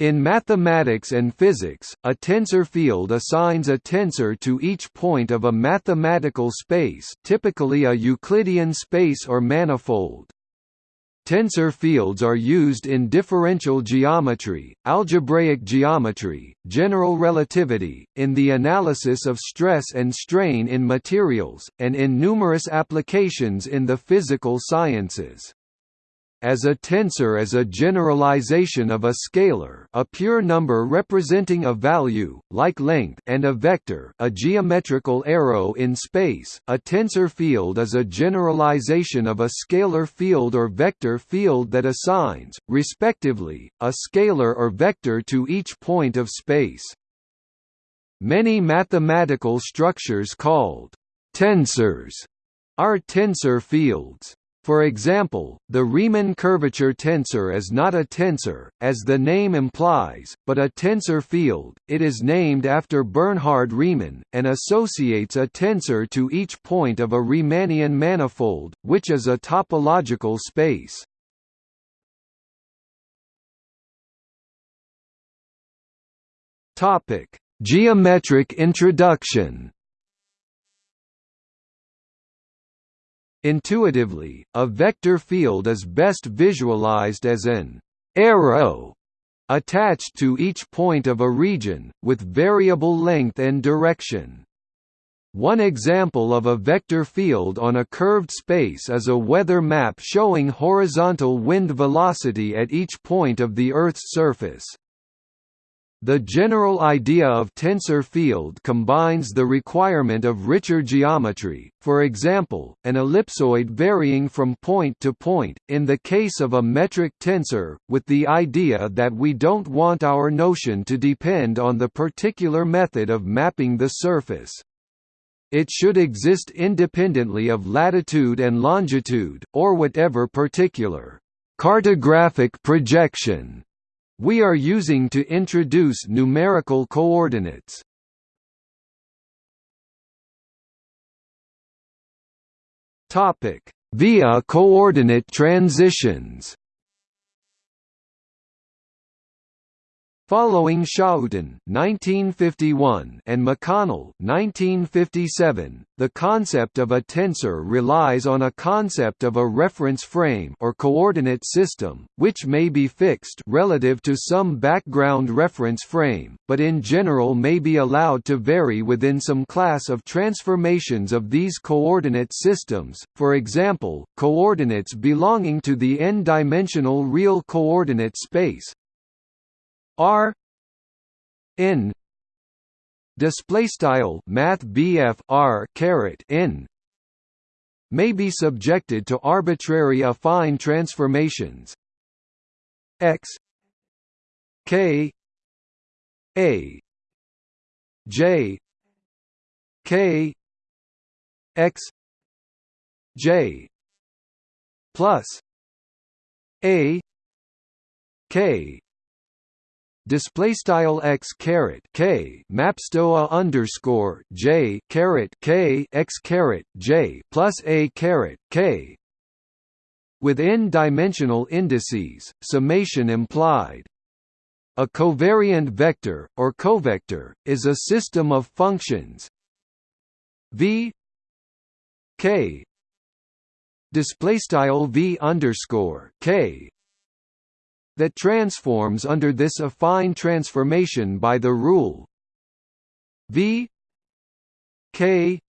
In mathematics and physics, a tensor field assigns a tensor to each point of a mathematical space typically a Euclidean space or manifold. Tensor fields are used in differential geometry, algebraic geometry, general relativity, in the analysis of stress and strain in materials, and in numerous applications in the physical sciences as a tensor is a generalization of a scalar a pure number representing a value, like length and a vector a geometrical arrow in space. A tensor field is a generalization of a scalar field or vector field that assigns, respectively, a scalar or vector to each point of space. Many mathematical structures called tensors are tensor fields. For example, the Riemann curvature tensor is not a tensor, as the name implies, but a tensor field. It is named after Bernhard Riemann, and associates a tensor to each point of a Riemannian manifold, which is a topological space. Geometric introduction. Intuitively, a vector field is best visualized as an arrow attached to each point of a region, with variable length and direction. One example of a vector field on a curved space is a weather map showing horizontal wind velocity at each point of the Earth's surface. The general idea of tensor field combines the requirement of richer geometry, for example, an ellipsoid varying from point to point, in the case of a metric tensor, with the idea that we don't want our notion to depend on the particular method of mapping the surface. It should exist independently of latitude and longitude, or whatever particular cartographic projection we are using to introduce numerical coordinates. Topic: Via coordinate transitions. Following Schouten (1951) and McConnell (1957), the concept of a tensor relies on a concept of a reference frame or coordinate system, which may be fixed relative to some background reference frame, but in general may be allowed to vary within some class of transformations of these coordinate systems. For example, coordinates belonging to the n-dimensional real coordinate space R N display style math BF R caret N may be subjected to arbitrary affine transformations. X K A J K X J plus A K display style x caret k mapstoa underscore j caret k x caret j plus a caret k. With n-dimensional indices, summation implied. A covariant vector, or covector, is a system of functions. V k. Display style v underscore k that transforms under this affine transformation by the rule. V. K.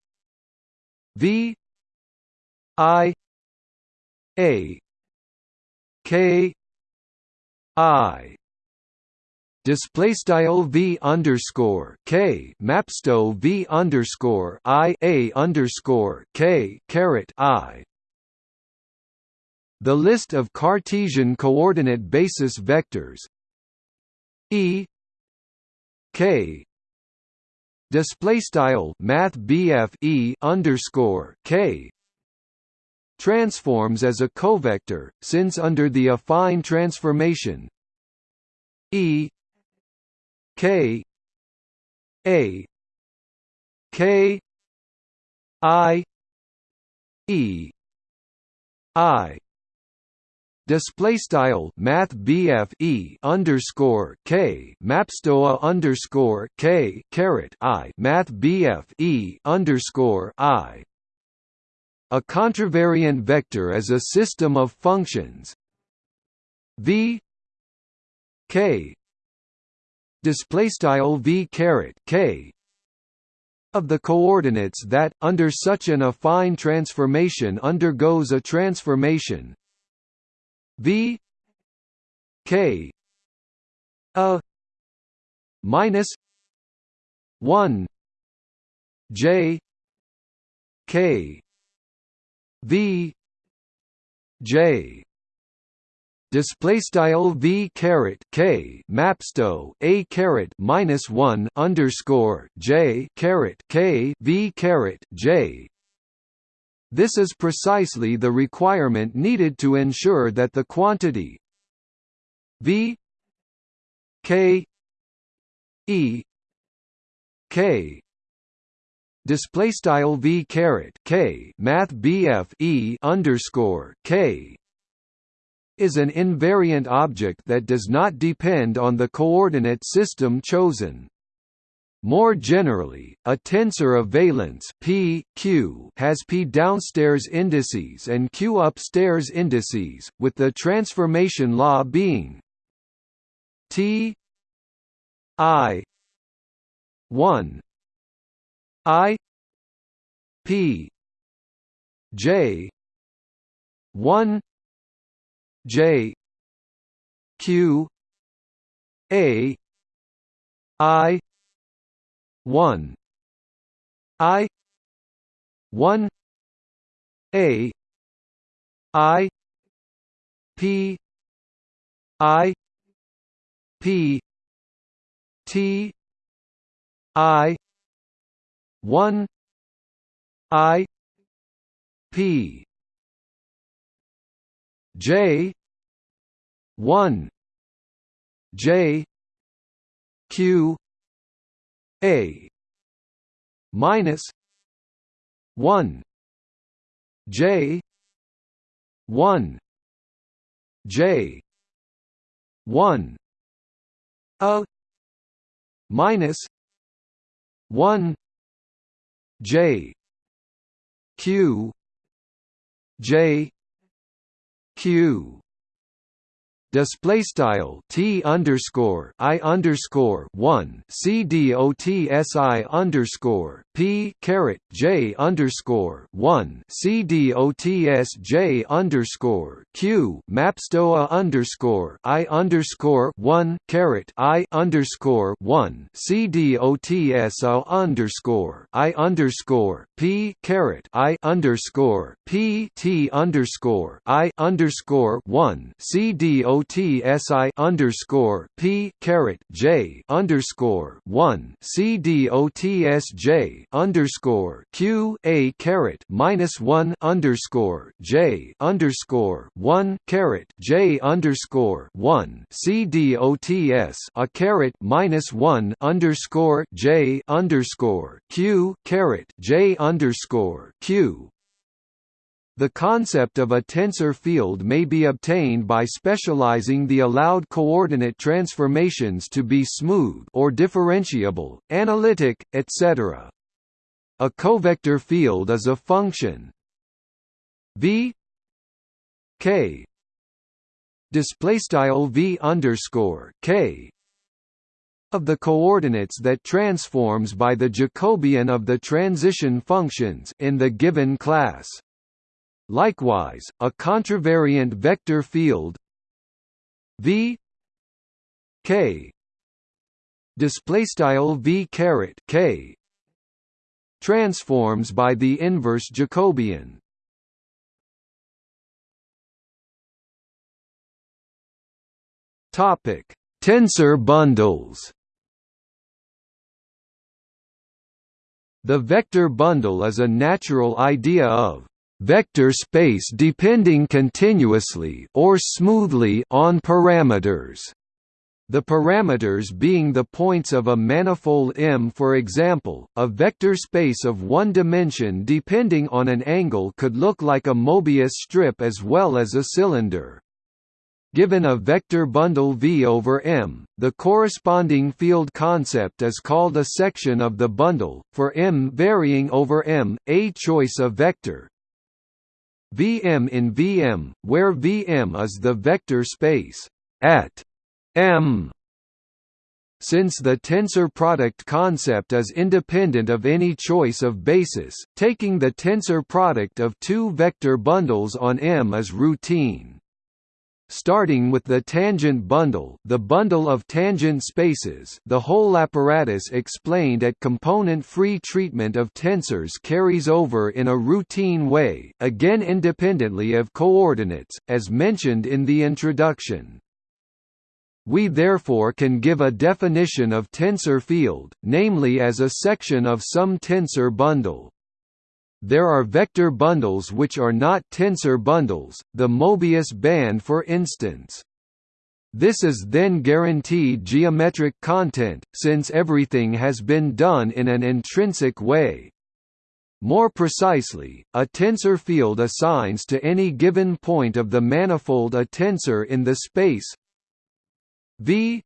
V. I. A. K. I. Display style v underscore k. Mapsto v underscore i a underscore k. Caret i the list of Cartesian coordinate basis vectors E K display style math E underscore K transforms as a covector since under the affine transformation E K A K I E I display style math BF E underscore K mapstoa underscore K caret I math BF E underscore I. A contravariant vector is a system of functions. V K. Display style V caret K. Of the coordinates that under such an affine transformation undergoes a transformation V K a minus one J K V J. Display style v caret k mapsto a caret minus one underscore j caret k v caret j this is precisely the requirement needed to ensure that the quantity v k e k display style v caret k math bf e underscore k is an invariant object that does not depend on the coordinate system chosen. More generally, a tensor of valence P, Q has P downstairs indices and Q upstairs indices, with the transformation law being T I 1 I P J 1 J Q A I one. I. one. A. I. P. I. P. T. I. one. I. P. J. one. J. Q a minus one J one J one A minus one J Q J Q display style t underscore i underscore one c d o t s i underscore p caret j underscore one c d o t s j underscore q mapstoa underscore i underscore one caret i underscore one c d o t s o underscore i underscore p caret i underscore p t underscore i underscore one c d o OTSI underscore P caret J underscore one C D O T S J underscore Q A caret minus one underscore J underscore one caret J underscore one C D O T S a caret minus one underscore J underscore Q caret J underscore Q the concept of a tensor field may be obtained by specializing the allowed coordinate transformations to be smooth or differentiable, analytic, etc. A covector field is a function v k v underscore k of the coordinates that transforms by the Jacobian of the transition functions in the given class. Likewise, a contravariant vector field V K display style V caret K transforms by the inverse Jacobian. Topic: Tensor bundles. The vector bundle is a natural idea of vector space depending continuously or smoothly on parameters. The parameters being the points of a manifold M for example, a vector space of one dimension depending on an angle could look like a Mobius strip as well as a cylinder. given a vector bundle V over M, the corresponding field concept is called a section of the bundle, for M varying over M, a choice of vector. Vm in Vm, where Vm is the vector space at M since the tensor product concept is independent of any choice of basis, taking the tensor product of two vector bundles on M is routine. Starting with the tangent bundle the bundle of tangent spaces the whole apparatus explained at component-free treatment of tensors carries over in a routine way, again independently of coordinates, as mentioned in the introduction. We therefore can give a definition of tensor field, namely as a section of some tensor bundle. There are vector bundles which are not tensor bundles, the Mobius band for instance. This is then guaranteed geometric content, since everything has been done in an intrinsic way. More precisely, a tensor field assigns to any given point of the manifold a tensor in the space V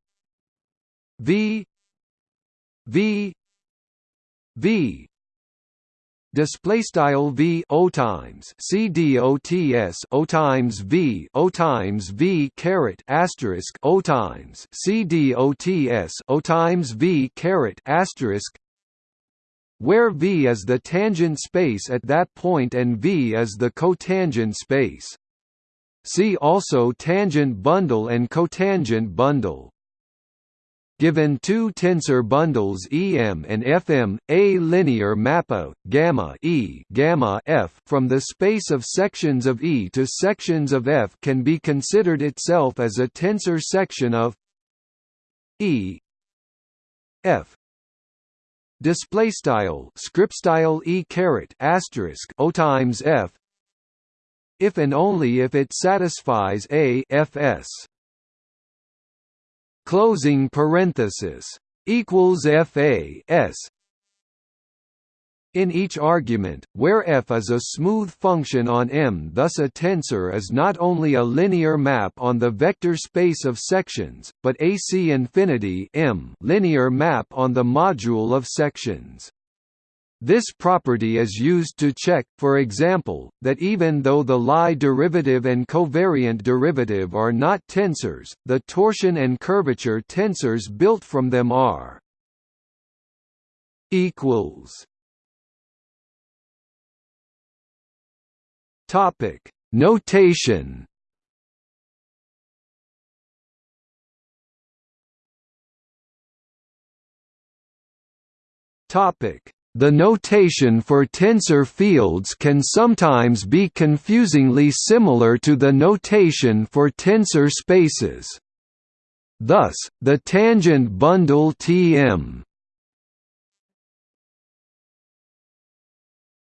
V V V display style v o times c d o t s o times v o times v caret asterisk o times c d o t s o times v caret asterisk where v is the tangent space at that point and v is the cotangent space See also tangent bundle and cotangent bundle. Given two tensor bundles EM and FM, a linear mappo gamma E gamma F from the space of sections of E to sections of F can be considered itself as a tensor section of E F. Display style script style e caret asterisk o times f if and only if it satisfies a fs closing parenthesis equals fa s in each argument, where f is a smooth function on M thus a tensor is not only a linear map on the vector space of sections, but AC infinity M linear map on the module of sections. This property is used to check, for example, that even though the Lie derivative and covariant derivative are not tensors, the torsion and curvature tensors built from them are. Topic. Notation. Topic the notation for tensor fields can sometimes be confusingly similar to the notation for tensor spaces. Thus, the tangent bundle Tm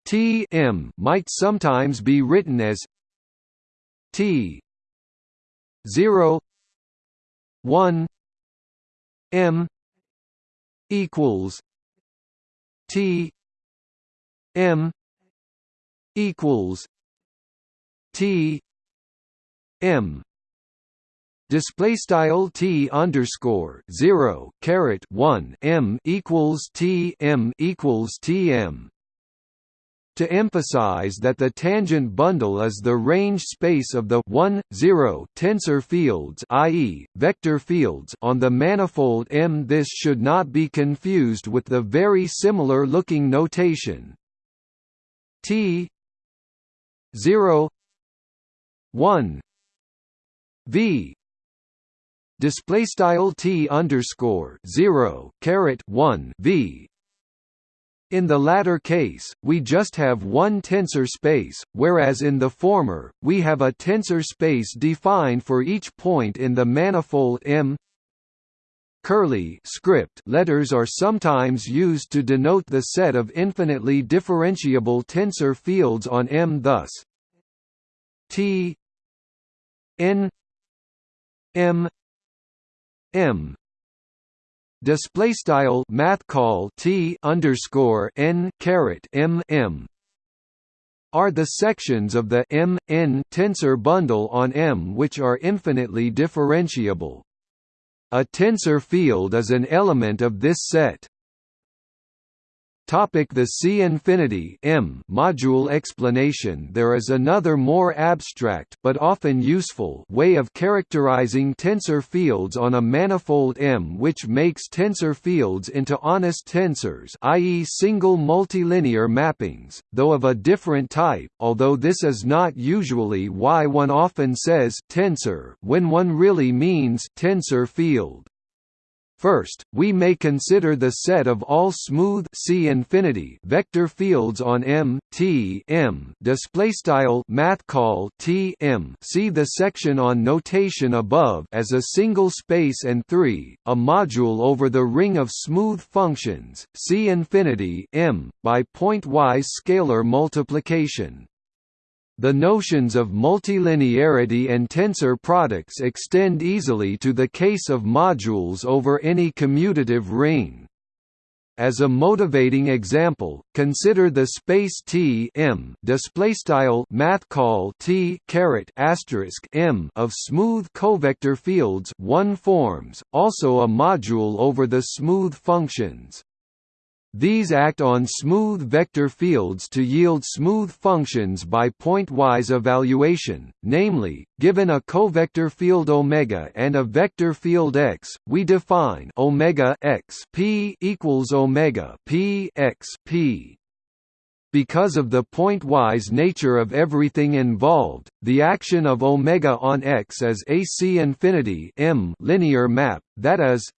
Tm might sometimes be written as T 0 1 m equals T M equals T M. Display style T underscore zero caret one M equals T M equals T M to emphasize that the tangent bundle is the range space of the 1, 0 tensor fields i.e., vector fields on the manifold M. This should not be confused with the very similar looking notation T 0 1 V display style T underscore 0 caret 1 V in the latter case, we just have one tensor space, whereas in the former, we have a tensor space defined for each point in the manifold M. Curly script. Letters are sometimes used to denote the set of infinitely differentiable tensor fields on M thus T n M M display style math call t underscore n caret m m are the sections of the M n tensor bundle on M which are infinitely differentiable. A tensor field is an element of this set. Topic the C infinity M module explanation There is another more abstract but often useful way of characterizing tensor fields on a manifold M which makes tensor fields into honest tensors i.e. single multilinear mappings, though of a different type, although this is not usually why one often says tensor when one really means tensor field. First, we may consider the set of all smooth C infinity vector fields on M T M display style math call T M. See the section on notation above as a single space and 3 a module over the ring of smooth functions C infinity M by pointwise scalar multiplication the notions of multilinearity and tensor products extend easily to the case of modules over any commutative ring. As a motivating example, consider the space T M displaystyle math call T caret asterisk M of smooth covector fields one forms, also a module over the smooth functions. These act on smooth vector fields to yield smooth functions by pointwise evaluation, namely, given a covector field omega and a vector field x, we define omega x p equals omega p x p. Because of the pointwise nature of everything involved, the action of omega on x is a c infinity m linear map, that is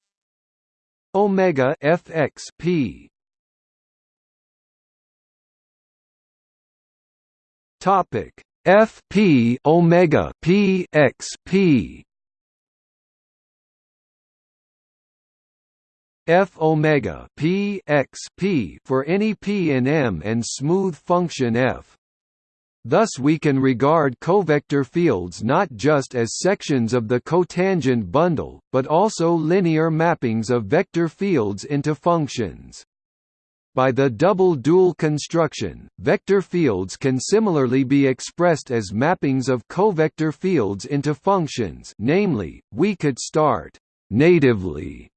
omega fx p Topic F P omega P X P F omega P X P for any P in M and smooth function F. Thus we can regard covector fields not just as sections of the cotangent bundle, but also linear mappings of vector fields into functions. By the double dual construction, vector fields can similarly be expressed as mappings of covector fields into functions namely, we could start «natively»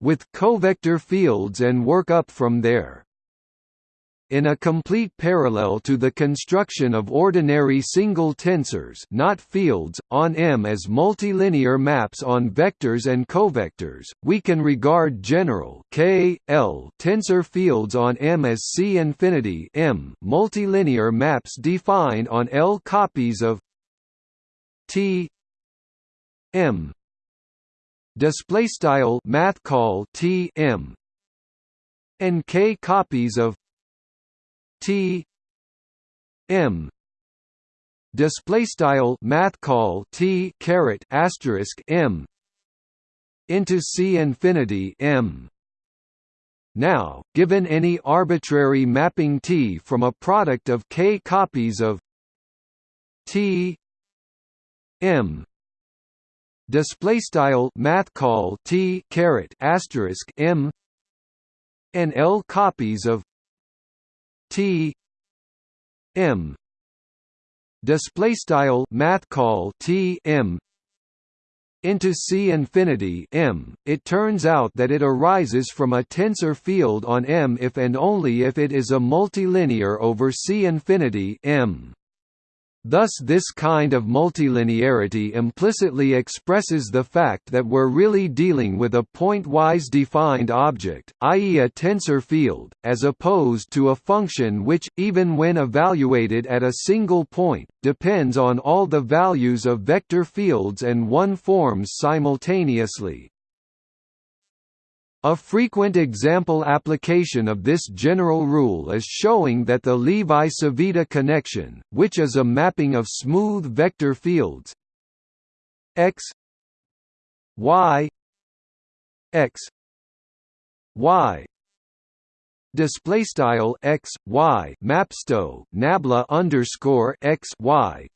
with covector fields and work up from there. In a complete parallel to the construction of ordinary single tensors not fields, on M as multilinear maps on vectors and covectors, we can regard general K, L tensor fields on M as C infinity M multilinear maps defined on L copies of T M. Display style math call T M. And K copies of T M display style math call T caret asterisk M into C infinity M. Now given any arbitrary mapping T from a product of K copies of T M display style math call T caret asterisk M and L copies of T M. Display style math call T M. Into C infinity M, it turns out that it arises from a tensor field on M if and only if it is a multilinear over C infinity M. Thus this kind of multilinearity implicitly expresses the fact that we're really dealing with a pointwise defined object, i.e. a tensor field, as opposed to a function which, even when evaluated at a single point, depends on all the values of vector fields and one forms simultaneously. A frequent example application of this general rule is showing that the Levi-Civita connection, which is a mapping of smooth vector fields x y x y display style x y mapsto nabla underscore x y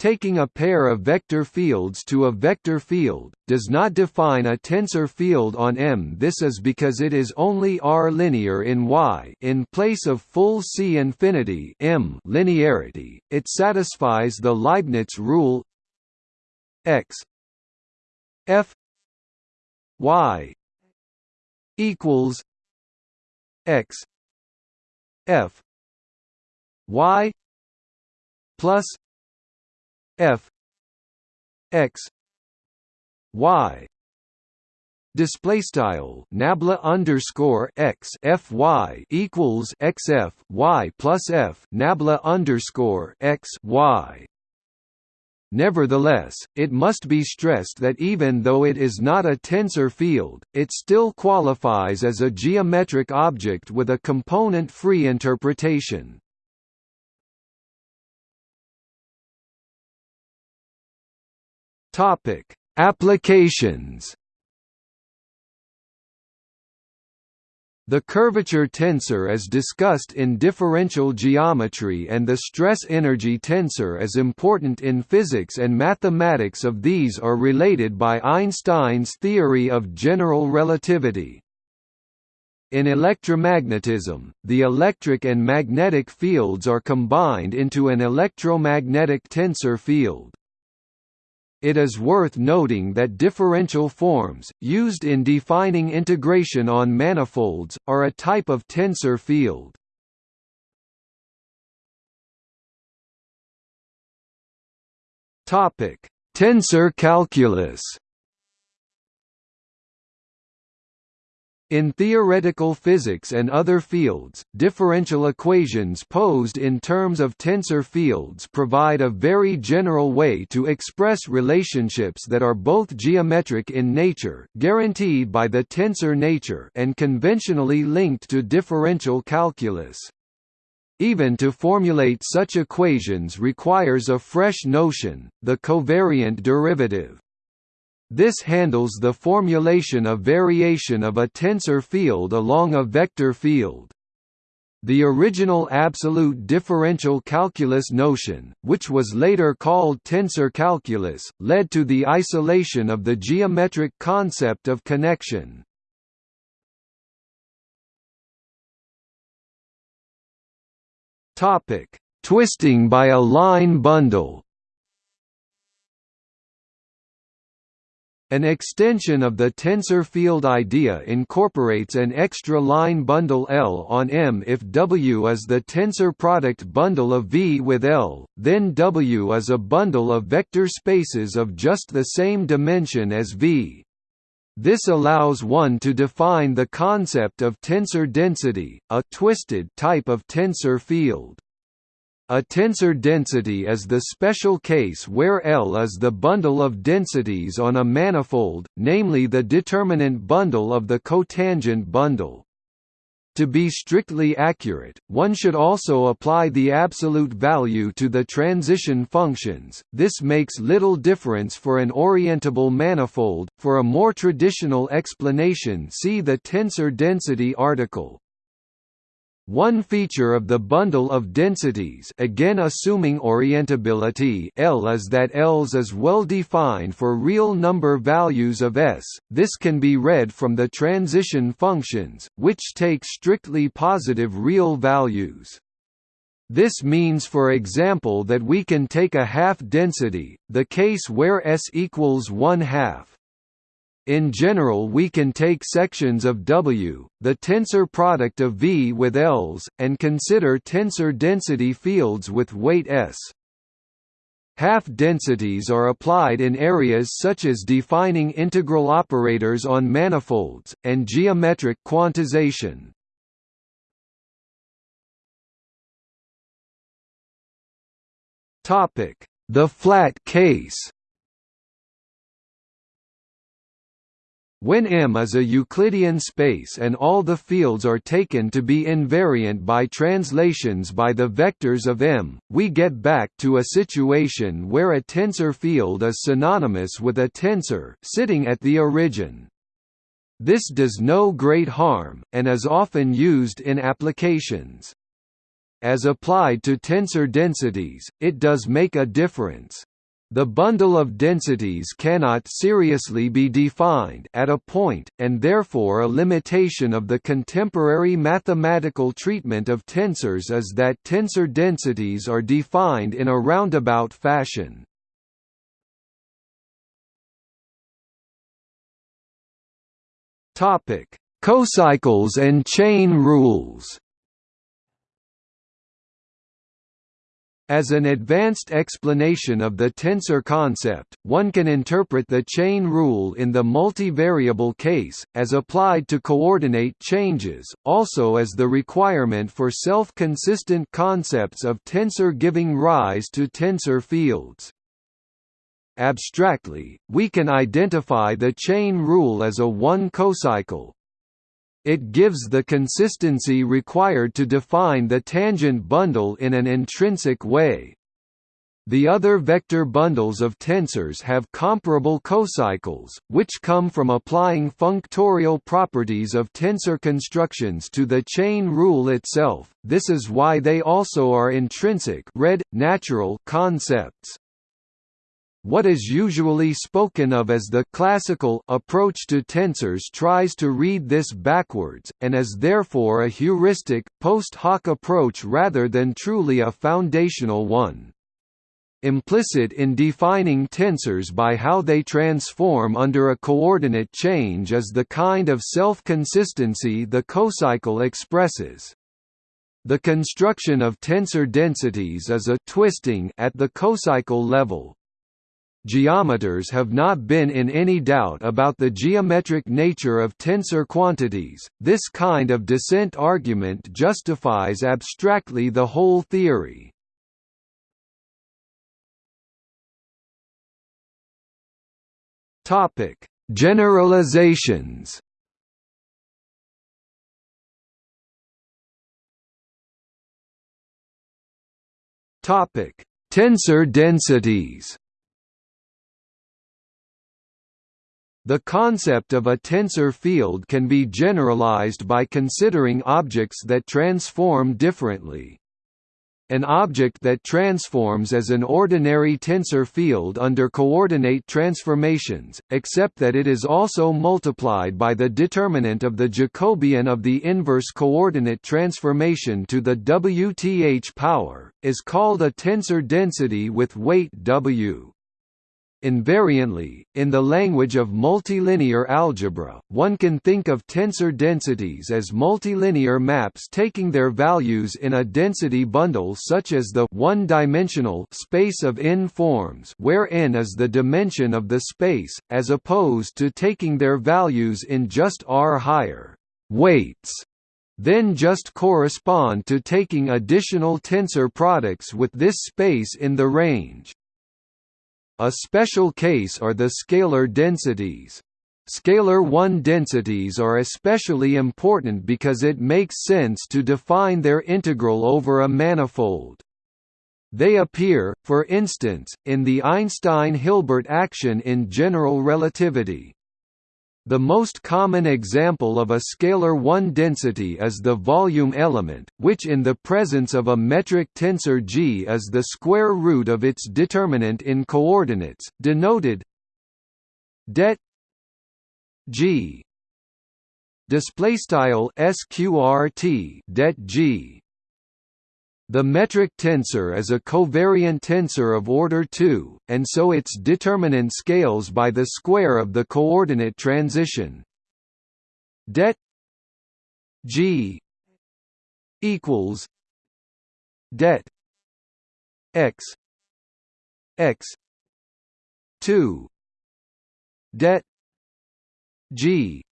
taking a pair of vector fields to a vector field, does not define a tensor field on M. This is because it is only R linear in Y in place of full C infinity M linearity. It satisfies the Leibniz rule X F Y equals X F Y plus f x y display style nabla underscore x f y equals x f y plus f nabla underscore x y Nevertheless, it must be stressed that even though it is not a tensor field, it still qualifies as a geometric object with a component-free interpretation. Topic: Applications. The curvature tensor is discussed in differential geometry and the stress-energy tensor is important in physics and mathematics of these are related by Einstein's theory of general relativity. In electromagnetism, the electric and magnetic fields are combined into an electromagnetic tensor field. It is worth noting that differential forms, used in defining integration on manifolds, are a type of tensor field. Tensor calculus In theoretical physics and other fields, differential equations posed in terms of tensor fields provide a very general way to express relationships that are both geometric in nature guaranteed by the tensor nature and conventionally linked to differential calculus. Even to formulate such equations requires a fresh notion, the covariant derivative. This handles the formulation of variation of a tensor field along a vector field. The original absolute differential calculus notion, which was later called tensor calculus, led to the isolation of the geometric concept of connection. Twisting by a line bundle An extension of the tensor field idea incorporates an extra line bundle L on M if W is the tensor product bundle of V with L, then W is a bundle of vector spaces of just the same dimension as V. This allows one to define the concept of tensor density, a twisted type of tensor field. A tensor density is the special case where L is the bundle of densities on a manifold, namely the determinant bundle of the cotangent bundle. To be strictly accurate, one should also apply the absolute value to the transition functions. This makes little difference for an orientable manifold. For a more traditional explanation, see the tensor density article. One feature of the bundle of densities again assuming orientability L is that Ls is well defined for real number values of S, this can be read from the transition functions, which take strictly positive real values. This means for example that we can take a half density, the case where S equals 1 half, in general we can take sections of W, the tensor product of V with Ls, and consider tensor density fields with weight S. Half-densities are applied in areas such as defining integral operators on manifolds, and geometric quantization. The flat case When M is a Euclidean space and all the fields are taken to be invariant by translations by the vectors of M, we get back to a situation where a tensor field is synonymous with a tensor, sitting at the origin. This does no great harm, and is often used in applications. As applied to tensor densities, it does make a difference. The bundle of densities cannot seriously be defined at a point, and therefore a limitation of the contemporary mathematical treatment of tensors is that tensor densities are defined in a roundabout fashion. Cocycles and chain rules As an advanced explanation of the tensor concept, one can interpret the chain rule in the multivariable case, as applied to coordinate changes, also as the requirement for self-consistent concepts of tensor giving rise to tensor fields. Abstractly, we can identify the chain rule as a one cocycle, it gives the consistency required to define the tangent bundle in an intrinsic way. The other vector bundles of tensors have comparable cocycles, which come from applying functorial properties of tensor constructions to the chain rule itself. This is why they also are intrinsic red, natural concepts. What is usually spoken of as the classical approach to tensors tries to read this backwards, and is therefore a heuristic, post hoc approach rather than truly a foundational one. Implicit in defining tensors by how they transform under a coordinate change is the kind of self-consistency the cocycle expresses. The construction of tensor densities is a twisting at the cocycle level, Geometers have not been in any doubt about the geometric nature of tensor quantities. This kind of descent argument justifies abstractly the whole theory. Topic: Generalizations. Topic: Tensor densities. The concept of a tensor field can be generalized by considering objects that transform differently. An object that transforms as an ordinary tensor field under coordinate transformations, except that it is also multiplied by the determinant of the Jacobian of the inverse coordinate transformation to the wth power, is called a tensor density with weight w. Invariantly, in the language of multilinear algebra, one can think of tensor densities as multilinear maps taking their values in a density bundle such as the one-dimensional space of n-forms where n is the dimension of the space, as opposed to taking their values in just r higher weights then just correspond to taking additional tensor products with this space in the range. A special case are the scalar densities. Scalar 1 densities are especially important because it makes sense to define their integral over a manifold. They appear, for instance, in the Einstein-Hilbert action in general relativity. The most common example of a scalar 1 density is the volume element, which in the presence of a metric tensor G is the square root of its determinant in coordinates, denoted det G. Sqrt det G the metric tensor is a covariant tensor of order 2, and so its determinant scales by the square of the coordinate transition. Det G equals det x x 2 det G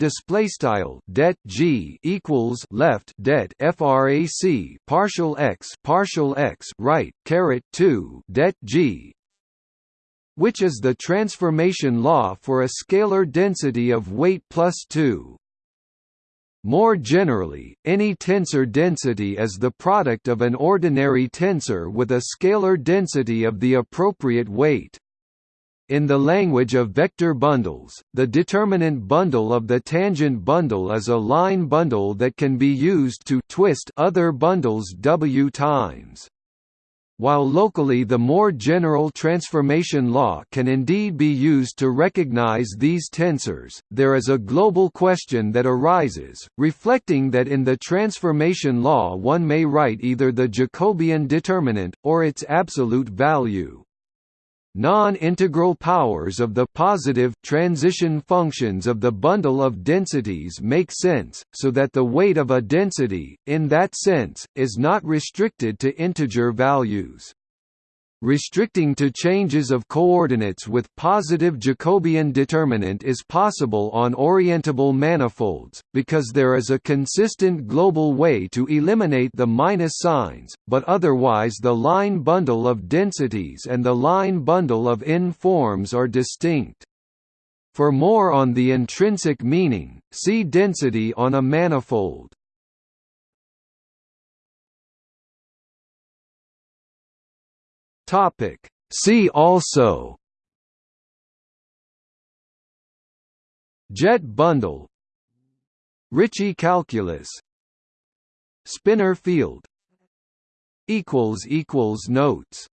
display style det g equals left det frac partial x partial x right caret 2 det g which is the transformation law for a scalar density of weight plus 2 more generally, any tensor density is the product of an ordinary tensor with a scalar density of the appropriate weight. In the language of vector bundles, the determinant bundle of the tangent bundle is a line bundle that can be used to twist other bundles w times. While locally the more general transformation law can indeed be used to recognize these tensors, there is a global question that arises, reflecting that in the transformation law one may write either the Jacobian determinant, or its absolute value. Non-integral powers of the positive transition functions of the bundle of densities make sense, so that the weight of a density, in that sense, is not restricted to integer values. Restricting to changes of coordinates with positive Jacobian determinant is possible on orientable manifolds, because there is a consistent global way to eliminate the minus signs, but otherwise the line bundle of densities and the line bundle of n-forms are distinct. For more on the intrinsic meaning, see density on a manifold. Topic. See also. Jet bundle. Ricci calculus. Spinor field. Notes